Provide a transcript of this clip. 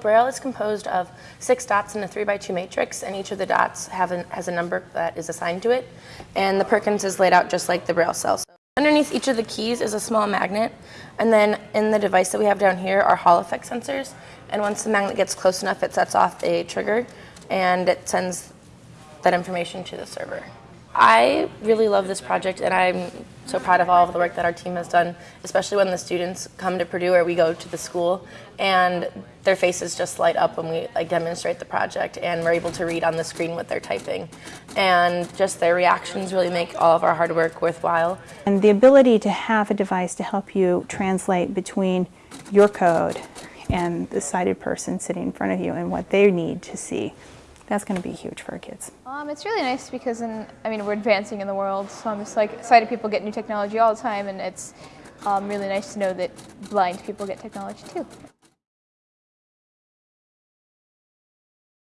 Braille is composed of six dots in a three by two matrix, and each of the dots have an, has a number that is assigned to it. And the Perkins is laid out just like the Braille cell. So underneath each of the keys is a small magnet, and then in the device that we have down here are Hall effect sensors. And once the magnet gets close enough, it sets off a trigger, and it sends that information to the server. I really love this project and I'm so proud of all of the work that our team has done, especially when the students come to Purdue or we go to the school and their faces just light up when we like demonstrate the project and we're able to read on the screen what they're typing. And just their reactions really make all of our hard work worthwhile. And the ability to have a device to help you translate between your code and the sighted person sitting in front of you and what they need to see that's going to be huge for our kids. Um, it's really nice because, in, I mean, we're advancing in the world, so I'm just like excited people get new technology all the time, and it's um, really nice to know that blind people get technology too.